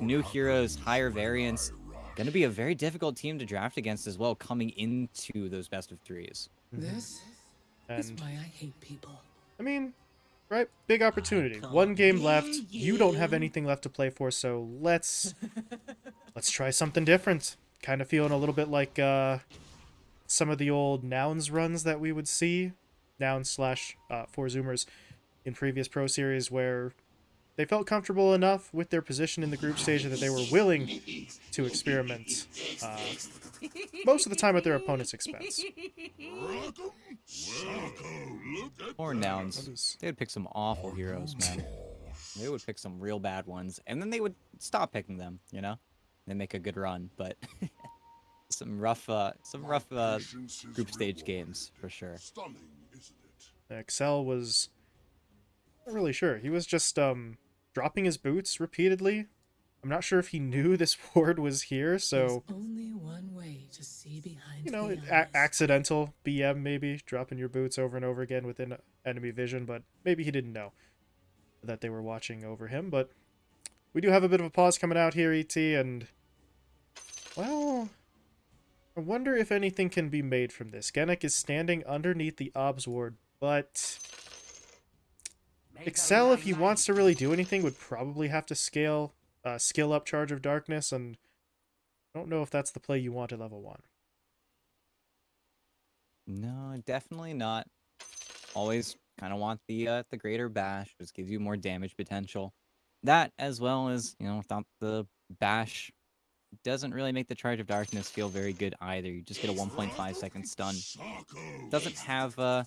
New heroes, higher variants. Going to be a very difficult team to draft against as well, coming into those best of threes. This is why I hate people. I mean, right? Big opportunity. One game left. You don't have anything left to play for, so let's let's try something different. Kind of feeling a little bit like uh, some of the old nouns runs that we would see, nouns slash uh, four zoomers in previous pro series, where they felt comfortable enough with their position in the group stage that they were willing to experiment. Uh, most of the time at their opponent's expense. Or nouns. They would pick some awful heroes, man. They would pick some real bad ones, and then they would stop picking them. You know, they make a good run, but some rough, uh, some rough uh, group stage games for sure. Excel was not really sure. He was just um dropping his boots repeatedly. I'm not sure if he knew this ward was here, so There's only one way to see behind you know, a- accidental BM maybe dropping your boots over and over again within enemy vision, but maybe he didn't know that they were watching over him. But we do have a bit of a pause coming out here, ET, and well, I wonder if anything can be made from this. Genic is standing underneath the obs ward, but Excel, if he wants to really do anything, would probably have to scale, uh, skill up Charge of Darkness, and I don't know if that's the play you want at level one. No, definitely not. Always kind of want the uh, the greater bash, just gives you more damage potential. That as well as you know, without the bash, doesn't really make the charge of darkness feel very good either. You just get a 1.5 second stun. Doesn't have uh,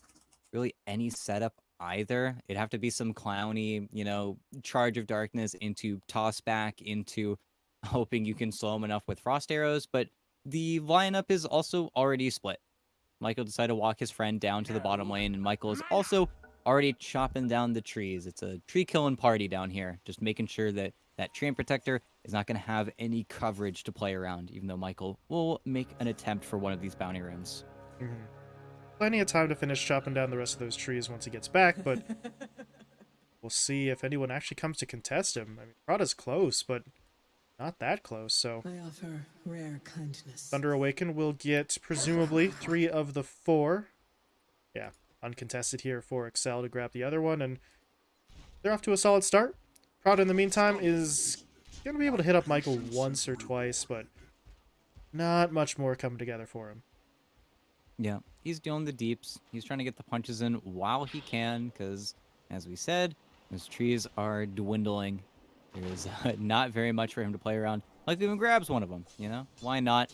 really any setup either. It'd have to be some clowny, you know, charge of darkness into toss back into hoping you can slow him enough with frost arrows. But the lineup is also already split. Michael decided to walk his friend down to the bottom lane, and Michael is also already chopping down the trees. It's a tree killing party down here, just making sure that that Treant Protector is not going to have any coverage to play around, even though Michael will make an attempt for one of these bounty runes. Mhm. Plenty of time to finish chopping down the rest of those trees once he gets back, but we'll see if anyone actually comes to contest him. I mean, Prada's close, but not that close, so I offer rare kindness. Thunder Awaken will get presumably three of the four. Yeah, uncontested here for Excel to grab the other one, and they're off to a solid start. Prada, in the meantime, is going to be able to hit up Michael once or twice, but not much more coming together for him. Yeah, he's doing the deeps. He's trying to get the punches in while he can, because, as we said, those trees are dwindling. There's uh, not very much for him to play around. Like, even grabs one of them, you know? Why not?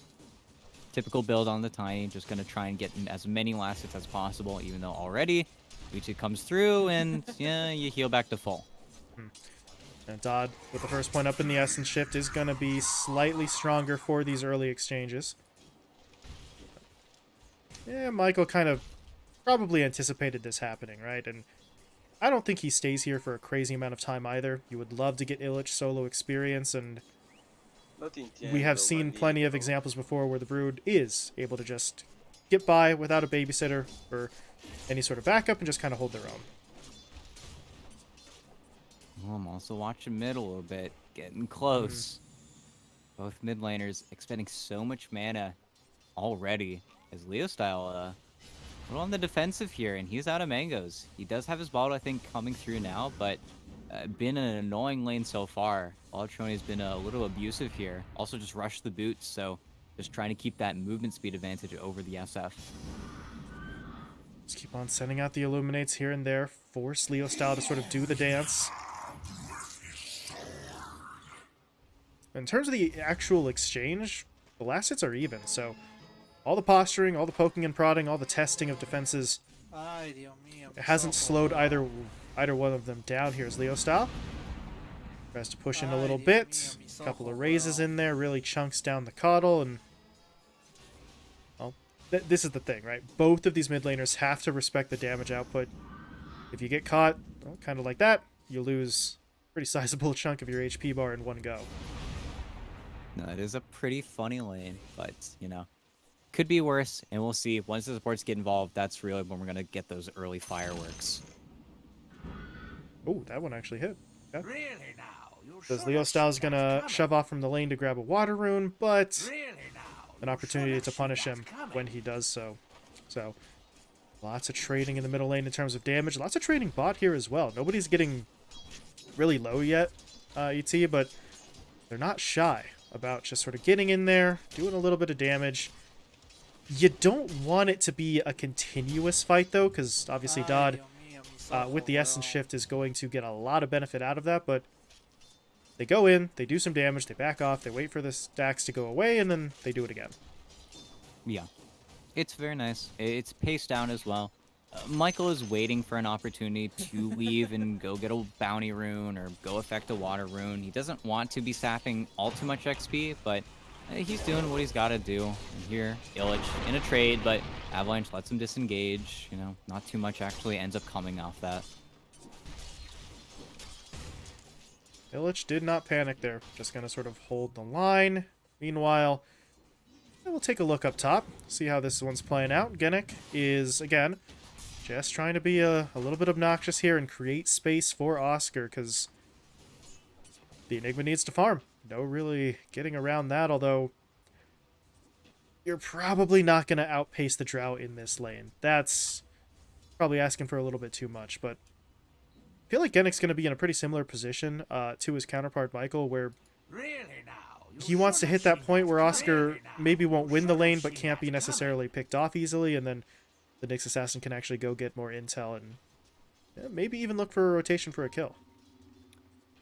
Typical build on the Tiny, just going to try and get as many last hits as possible, even though already Uchi comes through, and, yeah, you heal back to full. And Dodd, with the first point up in the Essence Shift, is going to be slightly stronger for these early exchanges. Yeah, Michael kind of probably anticipated this happening, right? And I don't think he stays here for a crazy amount of time either. You would love to get Illich solo experience, and we have seen plenty of examples before where the Brood is able to just get by without a babysitter or any sort of backup and just kind of hold their own. Oh, I'm also watching mid a little bit, getting close. Hmm. Both mid laners expending so much mana already. As Leo style, uh, a little on the defensive here, and he's out of mangoes. He does have his bottle, I think, coming through now, but uh, been an annoying lane so far. Alatroni has been a little abusive here. Also, just rushed the boots, so just trying to keep that movement speed advantage over the SF. Just keep on sending out the illuminates here and there. Force Leo style to sort of do the dance. In terms of the actual exchange, the last hits are even, so all the posturing, all the poking and prodding, all the testing of defenses, Ay, Dios mío. it hasn't slowed either either one of them down. Here's Leo style. Tries to push in a little bit. A couple of raises in there, really chunks down the coddle, and well, th this is the thing, right? Both of these mid laners have to respect the damage output. If you get caught, well, kind of like that, you lose a pretty sizable chunk of your HP bar in one go. No, it is a pretty funny lane, but you know, could be worse, and we'll see. Once the supports get involved, that's really when we're gonna get those early fireworks. Oh, that one actually hit. Really now? You Because Leo Styles gonna shove off from the lane to grab a water rune, but an opportunity to punish him when he does so. So, lots of trading in the middle lane in terms of damage. Lots of trading bot here as well. Nobody's getting really low yet, uh, ET, but they're not shy about just sort of getting in there, doing a little bit of damage. You don't want it to be a continuous fight, though, because obviously Dodd, uh, with the Essence Shift, is going to get a lot of benefit out of that, but they go in, they do some damage, they back off, they wait for the stacks to go away, and then they do it again. Yeah. It's very nice. It's paced down as well. Uh, Michael is waiting for an opportunity to leave and go get a bounty rune or go affect a water rune. He doesn't want to be sapping all too much XP, but he's doing what he's got to do. Here, Illich in a trade, but Avalanche lets him disengage. You know, not too much actually ends up coming off that. Illich did not panic there. Just going to sort of hold the line. Meanwhile, we'll take a look up top, see how this one's playing out. Genic is, again, just trying to be a, a little bit obnoxious here and create space for Oscar, because the Enigma needs to farm. No really getting around that, although you're probably not going to outpace the Drow in this lane. That's probably asking for a little bit too much, but I feel like Genic's going to be in a pretty similar position uh, to his counterpart Michael, where really he wants to hit that point where Oscar maybe won't win the lane, but can't be necessarily picked off easily, and then the Nyx Assassin can actually go get more intel and yeah, maybe even look for a rotation for a kill.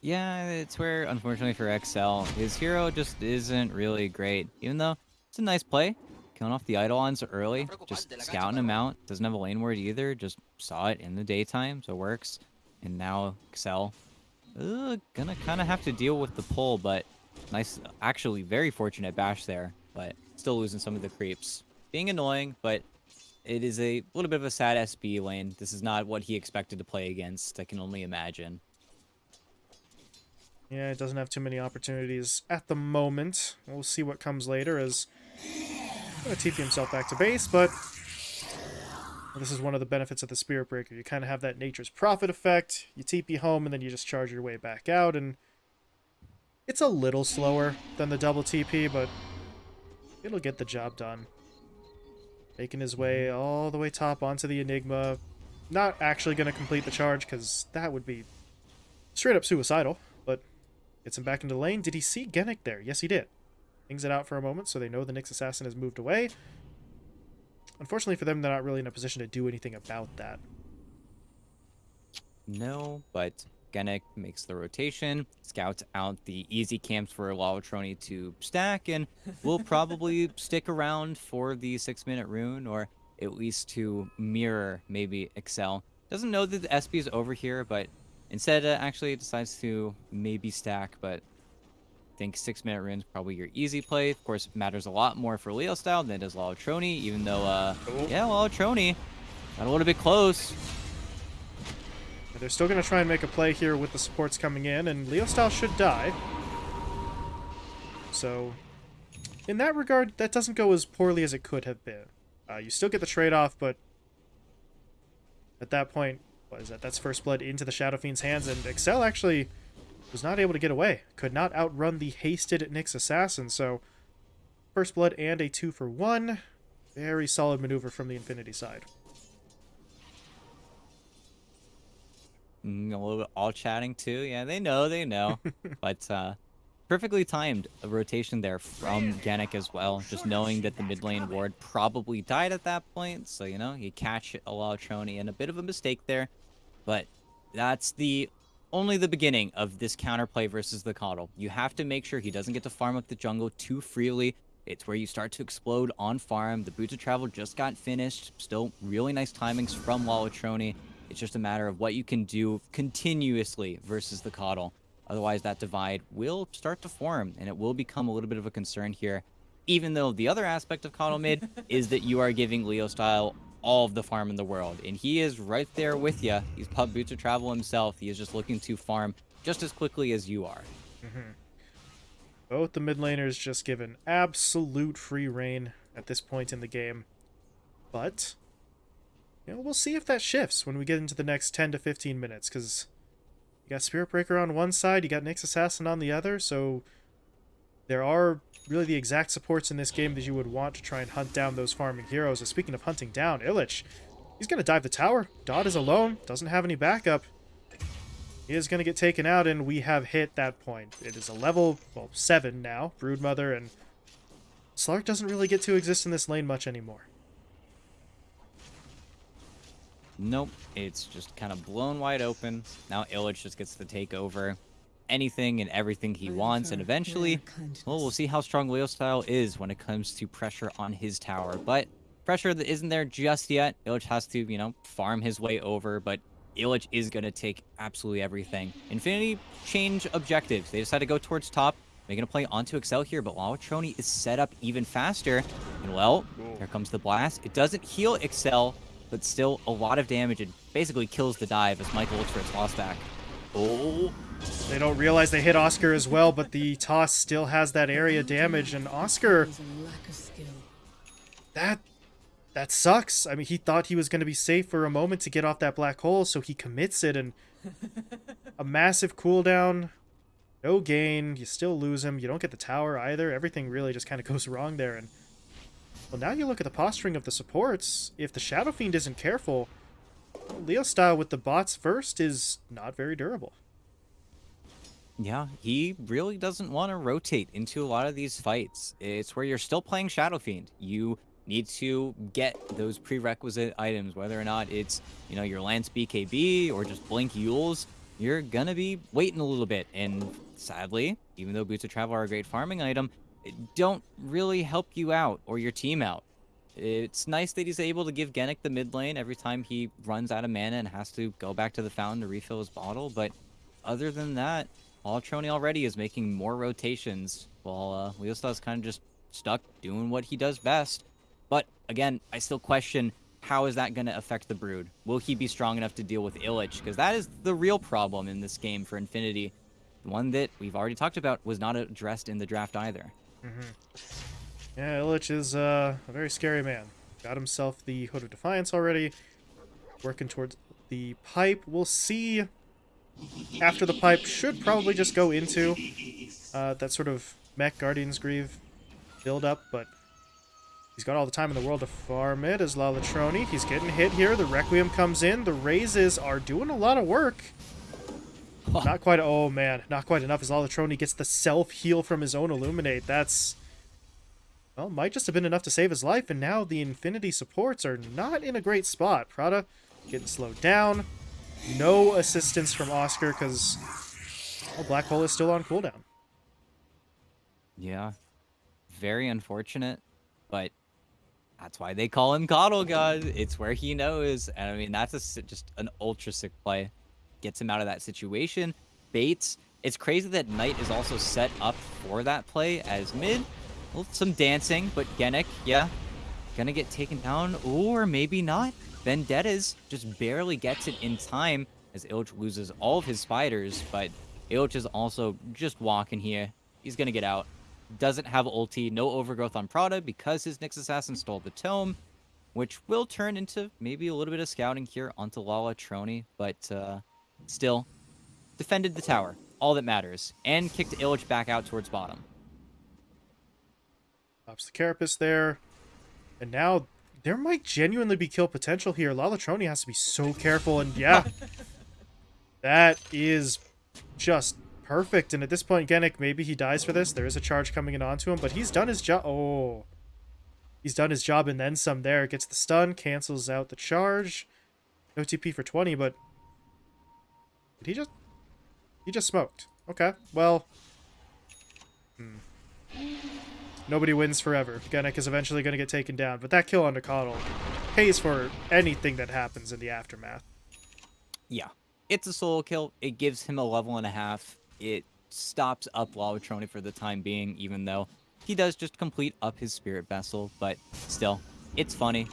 Yeah, it's where, unfortunately for XL, his hero just isn't really great. Even though it's a nice play, killing off the Eidolons early, just scouting him out. Doesn't have a lane ward either, just saw it in the daytime, so it works. And now XL, uh, gonna kind of have to deal with the pull, but nice, actually very fortunate bash there, but still losing some of the creeps. Being annoying, but it is a little bit of a sad SB lane. This is not what he expected to play against, I can only imagine. Yeah, it doesn't have too many opportunities at the moment. We'll see what comes later as to TP himself back to base, but this is one of the benefits of the Spirit Breaker. You kind of have that Nature's Prophet effect. You TP home, and then you just charge your way back out, and it's a little slower than the double TP, but it'll get the job done. Making his way all the way top onto the Enigma. Not actually going to complete the charge, because that would be straight up suicidal, gets him back into the lane. Did he see Genic there? Yes, he did. Hangs it out for a moment, so they know the Nyx Assassin has moved away. Unfortunately for them, they're not really in a position to do anything about that. No, but Genic makes the rotation, scouts out the easy camps for Lalatroni to stack, and will probably stick around for the six minute rune, or at least to mirror maybe Excel. Doesn't know that the SB is over here, but instead uh, actually decides to maybe stack, but I think six minute rune's probably your easy play. Of course, matters a lot more for Leo style than it does Lalatroni, even though, uh, yeah, Lalatroni got a little bit close. They're still going to try and make a play here with the supports coming in, and Leo Style should die. So, in that regard, that doesn't go as poorly as it could have been. Uh, you still get the trade-off, but at that point, what is that? That's First Blood into the Shadow Fiend's hands, and Excel actually was not able to get away. Could not outrun the hasted Nyx Assassin, so First Blood and a 2 for 1. Very solid maneuver from the Infinity side. Mm, a little bit all chatting too. Yeah, they know, they know. but uh, perfectly timed a rotation there from Genic as well. Just knowing that the mid lane ward probably died at that point. So, you know, you catch Alatroni and a bit of a mistake there. But that's the only the beginning of this counterplay versus the Coddle. You have to make sure he doesn't get to farm up the jungle too freely. It's where you start to explode on farm. The Boots of Travel just got finished. Still really nice timings from Lalatroni. It's just a matter of what you can do continuously versus the Coddle. Otherwise, that divide will start to form, and it will become a little bit of a concern here. Even though the other aspect of Coddle mid is that you are giving Leo Style all of the farm in the world. And he is right there with you. He's pub boots of travel himself. He is just looking to farm just as quickly as you are. Mm -hmm. Both the mid laners just given absolute free reign at this point in the game. But you know, we'll see if that shifts when we get into the next 10 to 15 minutes, because You got Spirit Breaker on one side, you got Nyx Assassin on the other, so there are really the exact supports in this game that you would want to try and hunt down those farming heroes. And speaking of hunting down, Illich, he's going to dive the tower. Dodd is alone, doesn't have any backup. He is going to get taken out, and we have hit that point. It is a level, well, 7 now, Broodmother, and Slark doesn't really get to exist in this lane much anymore. Nope, it's just kind of blown wide open. Now Illich just gets to take over anything and everything he wants, and eventually, well, we'll see how strong Leo style is when it comes to pressure on his tower. But pressure that isn't there just yet. Illich has to, you know, farm his way over, but Illich is going to take absolutely everything. Infinity change objectives. They decide to go towards top. They're going to play onto Excel here, but Lalatroni is set up even faster. And well, here comes the blast. It doesn't heal Excel, but still a lot of damage. and basically kills the dive as Michael looks for his toss back. Oh. They don't realize they hit Oscar as well, but the toss still has that area damage, and Oscar, that that sucks. I mean, he thought he was going to be safe for a moment to get off that black hole, so he commits it, and a massive cooldown, no gain, you still lose him, you don't get the tower either, everything really just kind of goes wrong there, and well, now you look at the posturing of the supports, if the Shadow Fiend isn't careful, Leo style with the bots first is not very durable. Yeah, he really doesn't want to rotate into a lot of these fights. It's where you're still playing Shadow Fiend. You need to get those prerequisite items, whether or not it's, you know, your Lance BKB or just Blink Euls, you're gonna be waiting a little bit. And sadly, even though Boots of Travel are a great farming item, it don't really help you out or your team out. It's nice that he's able to give Genic the mid lane every time he runs out of mana and has to go back to the fountain to refill his bottle, but other than that, Alatroni already is making more rotations, while uh, Leosta's kind of just stuck doing what he does best. But again, I still question how is that going to affect the Brood? Will he be strong enough to deal with Illich? Because that is the real problem in this game for Infinity. The one that we've already talked about was not addressed in the draft either. Yeah, Illich is uh, a very scary man. Got himself the Hood of Defiance already. Working towards the pipe. We'll see after the pipe. Should probably just go into uh, that sort of Mek Guardian Greaves build up, but he's got all the time in the world to farm it as Lalatroni. He's getting hit here. The Requiem comes in. The raises are doing a lot of work. Not quite. Oh man, not quite enough. As Lalatroni gets the self heal from his own Illuminate. That's well, might just have been enough to save his life, and now the Infinity supports are not in a great spot. Prada getting slowed down. No assistance from Oscar because well, Black Hole is still on cooldown. Yeah, very unfortunate, but that's why they call him Coddle God. It's where he knows, and I mean that's a, just an ultra sick play. Gets him out of that situation. Bates. It's crazy that Knight is also set up for that play as mid. Well, some dancing, but Genic, yeah, gonna get taken down, or maybe not. Vendettas just barely gets it in time as Illich loses all of his spiders, but Illich is also just walking here. He's gonna get out. Doesn't have ulti, no overgrowth on Prada because his Nyx Assassin stole the tome, which will turn into maybe a little bit of scouting here onto Lalatroni, but uh, still defended the tower, all that matters, and kicked Illich back out towards bottom. Pops the Carapace there. And now there might genuinely be kill potential here. Lalatroni has to be so careful, and yeah. that is just perfect. And at this point, Genic, maybe he dies for this. There is a charge coming in onto him, but he's done his job. Oh. He's done his job and then some there. Gets the stun, cancels out the charge. No TP for 20, but... Did he just... He just smoked. Okay, well... Hmm. Nobody wins forever. Genic is eventually going to get taken down, but that kill on Coddle pays for anything that happens in the aftermath. Yeah, it's a solo kill. It gives him a level and a half. It stops up Lalatroni for the time being, even though he does just complete up his spirit vessel. But still, it's funny.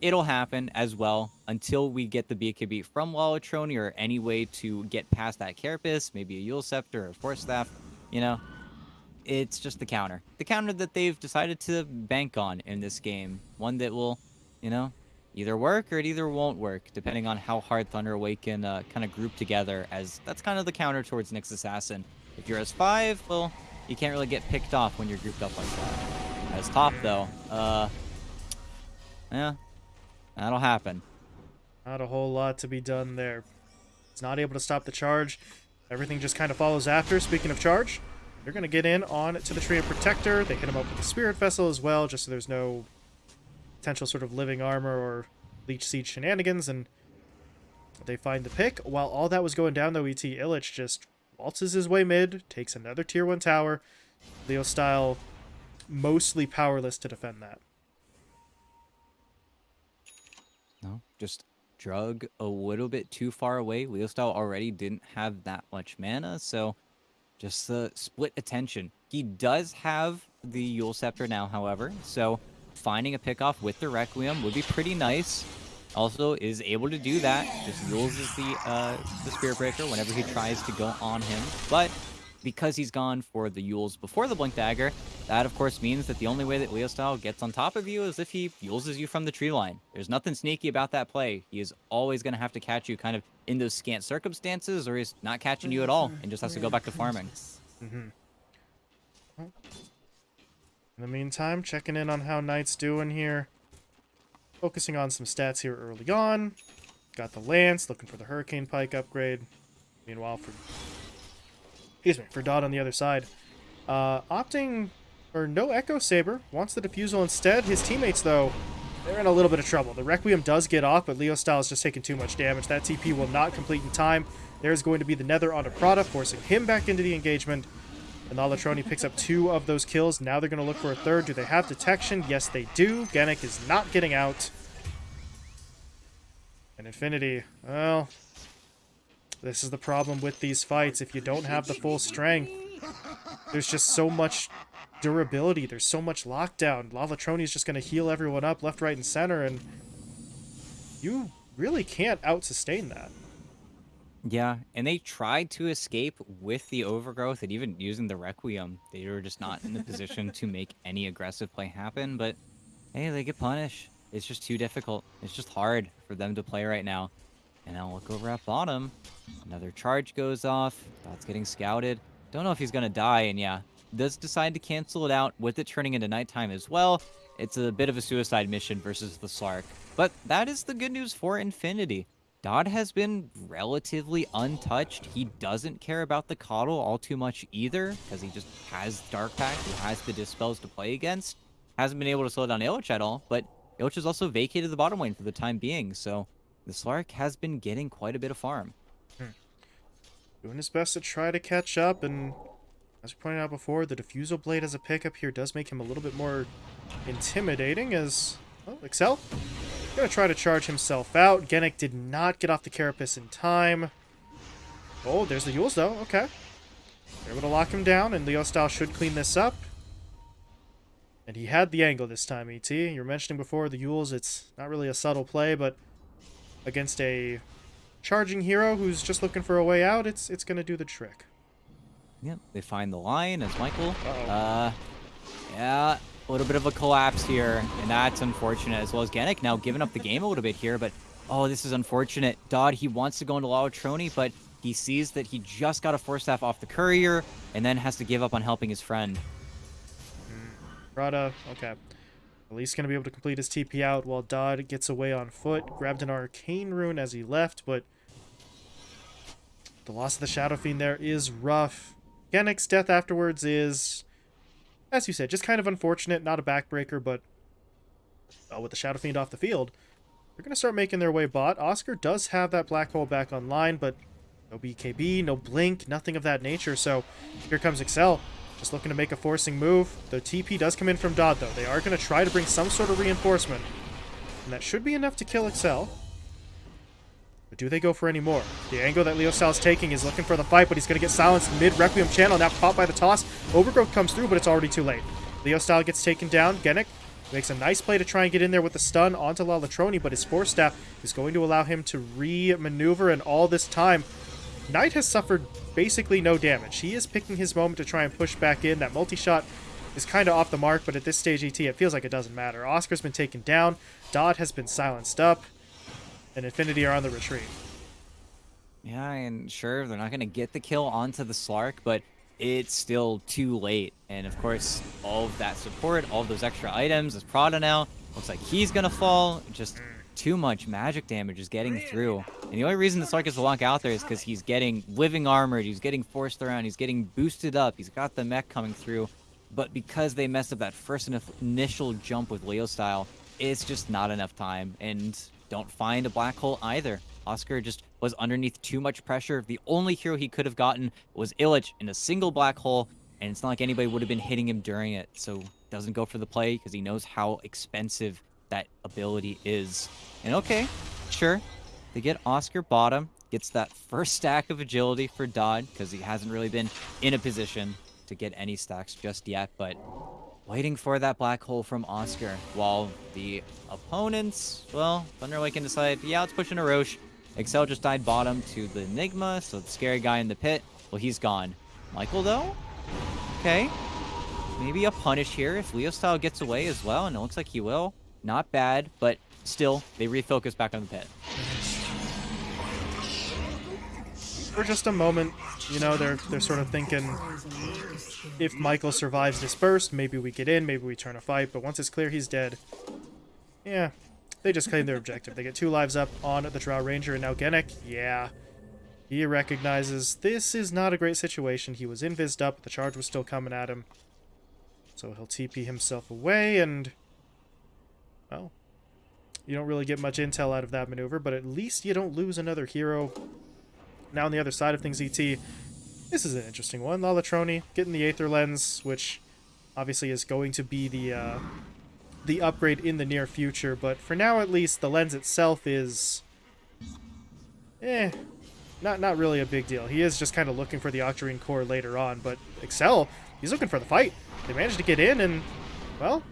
It'll happen as well until we get the BKB from Lalatroni or any way to get past that Carapace, maybe a Eul Scepter or a Force Staff, you know. It's just the counter. The counter that they've decided to bank on in this game. One that will, you know, either work or it either won't work, depending on how hard Thunder Awaken uh, kind of group together, as that's kind of the counter towards Nyx Assassin. If you're as 5, well, you can't really get picked off when you're grouped up like that. As top, though, uh, yeah, that'll happen. Not a whole lot to be done there. It's not able to stop the charge. Everything just kind of follows after. Speaking of charge, they're going to get in on to the Treant Protector. They hit him up with the Spirit Vessel as well, just so there's no potential sort of living armor or Leech Seed shenanigans, and they find the pick. While all that was going down, though, ET Illich just waltzes his way mid, takes another Tier 1 tower. Leo style, mostly powerless to defend that. No, just drug a little bit too far away. Leo Style already didn't have that much mana, so just the split attention. He does have the Eul Scepter now, however, so finding a pickoff with the Requiem would be pretty nice. Also is able to do that. Just uses the uh, the Spirit Breaker whenever he tries to go on him. But because he's gone for the Euls before the Blink Dagger, that of course means that the only way that Leo Style gets on top of you is if he Eulses you from the tree line. There's nothing sneaky about that play. He is always going to have to catch you kind of in those scant circumstances, or he's not catching you at all and just has to go back to farming. Mm-hmm. In the meantime, checking in on how Knight's doing here. Focusing on some stats here early on. Got the Lance, looking for the Hurricane Pike upgrade. Meanwhile, for excuse me, for Dodd on the other side, uh, opting for no Echo Saber, wants the Diffusal instead. His teammates, though, they're in a little bit of trouble. The Requiem does get off, but Leo Style is just taking too much damage. That TP will not complete in time. There's going to be the Nether onto Prada, forcing him back into the engagement. And Lalatroni picks up two of those kills. Now they're going to look for a third. Do they have detection? Yes, they do. Genic is not getting out. And Infinity, well, this is the problem with these fights. If you don't have the full strength, there's just so much durability. There's so much lockdown. Lalatroni is just going to heal everyone up left, right, and center, and you really can't out-sustain that. Yeah, and they tried to escape with the overgrowth and even using the Requiem. They were just not in the position to make any aggressive play happen, but hey, they get punished. It's just too difficult. It's just hard for them to play right now. And now look over at bottom. Another charge goes off. That's getting scouted. Don't know if he's going to die, and yeah, does decide to cancel it out with it turning into nighttime as well. It's a bit of a suicide mission versus the Slark. But that is the good news for Infinity. Dodd has been relatively untouched. He doesn't care about the Coddle all too much either, because he just has Dark Pact, he has the Dispels to play against. Hasn't been able to slow down Illich at all, but Illich has also vacated the bottom lane for the time being, so the Slark has been getting quite a bit of farm. Hmm. Doing his best to try to catch up, and as we pointed out before, the Diffusal Blade as a pickup here does make him a little bit more intimidating as... Oh, Excel? Gonna try to charge himself out. Genic did not get off the Carapace in time. Oh, there's the Euls, though. Okay. They're able to lock him down, and Leo Style should clean this up. And he had the angle this time, ET. You were mentioning before the Euls, it's not really a subtle play, but against a charging hero who's just looking for a way out, it's it's going to do the trick. Yep, they find the line as Michael. Uh -oh. Uh, yeah, a little bit of a collapse here, and that's unfortunate, as well as Genic now giving up the game a little bit here, but oh, this is unfortunate. Dodd, he wants to go into Lalatroni, but he sees that he just got a Force Staff off the Courier, and then has to give up on helping his friend. Rada, okay. At least going to be able to complete his TP out while Dodd gets away on foot. Grabbed an Arcane Rune as he left, but the loss of the Shadow Fiend there is rough. Genic's death afterwards is as you said, just kind of unfortunate, not a backbreaker, but uh, with the Shadow Fiend off the field, they're going to start making their way bot. Oscar does have that black hole back online, but no BKB, no blink, nothing of that nature. So here comes Excel, just looking to make a forcing move. The TP does come in from Dodd, though. They are going to try to bring some sort of reinforcement, and that should be enough to kill Excel. But do they go for any more? The angle that Leo Style is taking is looking for the fight, but he's going to get silenced mid-Requiem channel. Now caught by the toss. Overgrowth comes through, but it's already too late. Leo Style gets taken down. Genic makes a nice play to try and get in there with the stun onto Lalatroni, but his Force Staff is going to allow him to re-maneuver, and all this time, Knight has suffered basically no damage. He is picking his moment to try and push back in. That multi-shot is kind of off the mark, but at this stage, ET, it feels like it doesn't matter. Oscar's been taken down, Dodd has been silenced up, and Infinity are on the retreat. Yeah, and sure, they're not going to get the kill onto the Slark, but it's still too late. And of course, all of that support, all of those extra items, is Prada now. Looks like he's going to fall. Just too much magic damage is getting through. And the only reason the gets to walk out there is because he's getting living armored, he's getting forced around, he's getting boosted up, he's got the mech coming through. But because they messed up that first initial jump with Leo style, it's just not enough time. And don't find a black hole either. Oscar just was underneath too much pressure. The only hero he could have gotten was Illich in a single black hole, and it's not like anybody would have been hitting him during it. So doesn't go for the play because he knows how expensive that ability is. And okay, sure, they get Oscar bottom, gets that first stack of agility for Dodd because he hasn't really been in a position to get any stacks just yet, but waiting for that black hole from Oscar while the opponents, well, Thunder Awaken decided, yeah, let's push in a Rosh. Excel just died bottom to the Enigma, so the scary guy in the pit, well, he's gone. Michael, though? Okay. Maybe a punish here if Leo Style gets away as well, and it looks like he will. Not bad, but still, they refocus back on the pit. For just a moment, you know, they're they're sort of thinking if Michael survives this burst, maybe we get in, maybe we turn a fight, but once it's clear he's dead, yeah, they just claim their objective. They get two lives up on the Drow Ranger, and now Genic, yeah, he recognizes this is not a great situation. He was invised up, the charge was still coming at him. So he'll TP himself away, and, you don't really get much intel out of that maneuver, but at least you don't lose another hero now on the other side of things, ET, this is an interesting one. Lalatroni getting the Aether Lens, which obviously is going to be the uh, the upgrade in the near future, but for now at least, the lens itself is... Eh, not, not really a big deal. He is just kind of looking for the Octarine core later on, but Excel, he's looking for the fight. They managed to get in, and, well,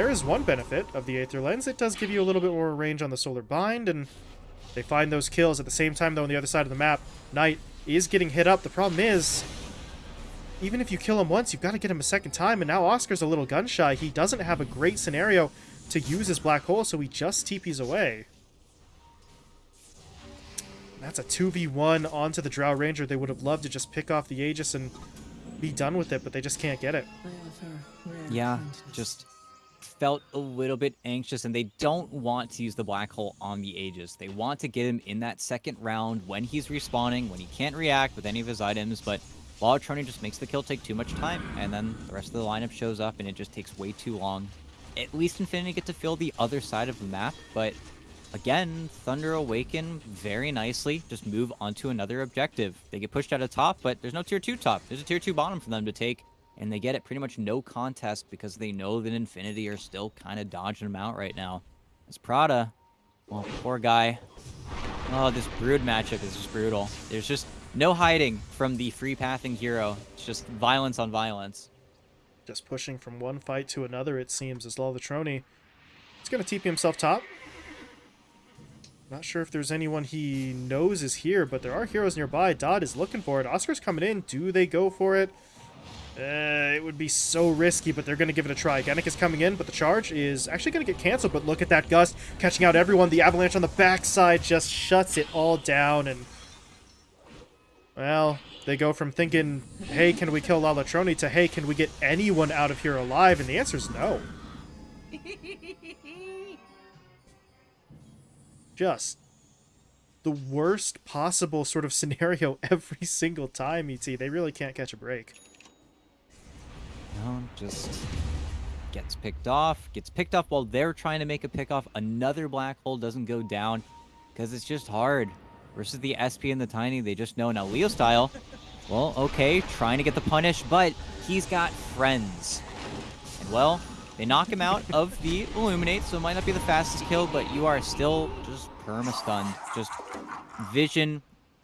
there is one benefit of the Aether Lens. It does give you a little bit more range on the Solar Bind, and they find those kills at the same time, though, on the other side of the map. Knight is getting hit up. The problem is, even if you kill him once, you've got to get him a second time, and now Oscar's a little gun-shy. He doesn't have a great scenario to use his black hole, so he just TPs away. That's a 2v1 onto the Drow Ranger. They would have loved to just pick off the Aegis and be done with it, but they just can't get it. Yeah, just felt a little bit anxious and they don't want to use the black hole on the Aegis. They want to get him in that second round when he's respawning, when he can't react with any of his items, but Lalatroni just makes the kill take too much time, and then the rest of the lineup shows up and it just takes way too long. At least Infinity get to feel the other side of the map, but again, Thunder Awaken very nicely, just move onto another objective. They get pushed out of top, but there's no tier 2 top. There's a tier 2 bottom for them to take, and they get it pretty much no contest because they know that Infinity are still kind of dodging them out right now. As Prada, well, poor guy. Oh, this Brood matchup is just brutal. There's just no hiding from the free pathing hero. It's just violence on violence. Just pushing from one fight to another, it seems, as Lalatroni. He's going to TP himself top. Not sure if there's anyone he knows is here, but there are heroes nearby. Dodd is looking for it. Oscar's coming in. Do they go for it? Uh, it would be so risky, but they're going to give it a try. Genic is coming in, but the charge is actually going to get canceled. But look at that Gust catching out everyone. The Avalanche on the backside just shuts it all down. And, well, they go from thinking, hey, can we kill Lalatroni, to, hey, can we get anyone out of here alive? And the answer is no. Just the worst possible sort of scenario every single time, ET. They really can't catch a break. Just gets picked off. Gets picked off while they're trying to make a pick off. Another black hole doesn't go down because it's just hard. Versus the SP and the Tiny, they just know. Now, Leo style, well, okay, trying to get the punish, but he's got friends. And, well, they knock him out of the Illuminate, so it might not be the fastest kill, but you are still just perma-stunned. Just vision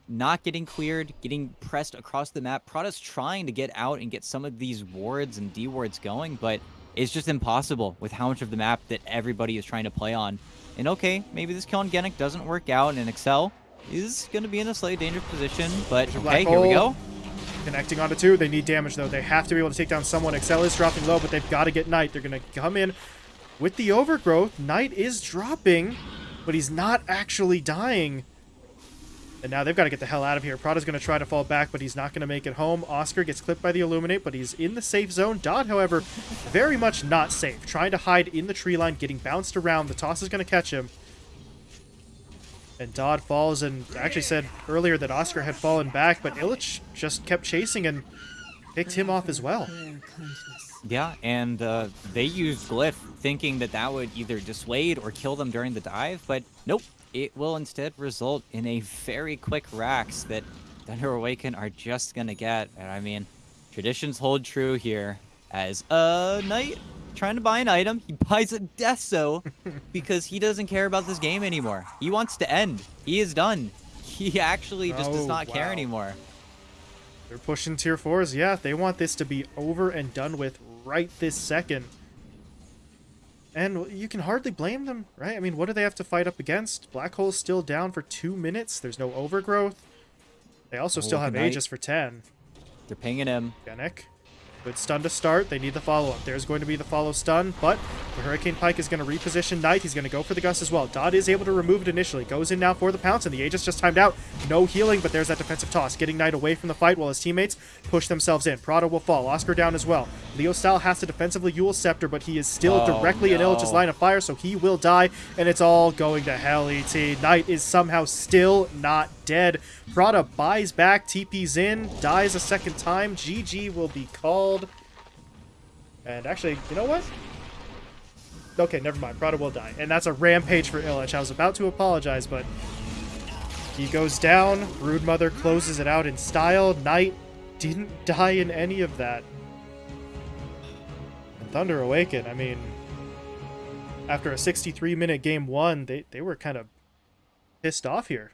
not getting cleared, getting pressed across the map. Prada's trying to get out and get some of these wards and D wards going, but it's just impossible with how much of the map that everybody is trying to play on. And okay, maybe this kill on Genic doesn't work out, and Excel is going to be in a slightly dangerous position, but okay, here we go. Connecting onto two. They need damage, though. They have to be able to take down someone. Excel is dropping low, but they've got to get Knight. They're going to come in with the overgrowth. Knight is dropping, but he's not actually dying. And now they've got to get the hell out of here. Prada's going to try to fall back, but he's not going to make it home. Oscar gets clipped by the Illuminate, but he's in the safe zone. Dodd, however, very much not safe. Trying to hide in the tree line, getting bounced around. The toss is going to catch him. And Dodd falls and actually said earlier that Oscar had fallen back, but Illich just kept chasing and picked him off as well. Yeah, and uh, they used Glyph thinking that that would either dissuade or kill them during the dive, but nope. It will instead result in a very quick Rax that Thunder Awaken are just going to get. And I mean, traditions hold true here as a knight trying to buy an item. He buys a Deso because he doesn't care about this game anymore. He wants to end. He is done. He actually just does Oh, not care anymore. They're pushing tier fours. Yeah, they want this to be over and done with right this second. And you can hardly blame them, right? I mean, what do they have to fight up against? Black Hole's still down for two minutes. There's no overgrowth. They also Oh, still have night. Aegis for 10. They're pinging him. Genic. Good stun to start. They need the follow-up. There's going to be the follow stun, but the Hurricane Pike is going to reposition Knight. He's going to go for the Gust as well. Dodd is able to remove it initially. Goes in now for the pounce, and the Aegis just timed out. No healing, but there's that defensive toss. Getting Knight away from the fight while his teammates push themselves in. Prada will fall. Oscar down as well. Leo Style has to defensively Eul Scepter, but he is still Oh, directly in no. Illich's line of fire, so he will die, and it's all going to hell, ET. Knight is somehow still not dead. Prada buys back, TP's in, dies a second time. GG will be called. And actually, you know what? Okay, never mind. Prada will die. And that's a rampage for Illich. I was about to apologize, but he goes down. Broodmother closes it out in style. Knight didn't die in any of that. And Thunder Awaken, I mean, after a 63 minute game one, they, they were kind of pissed off here.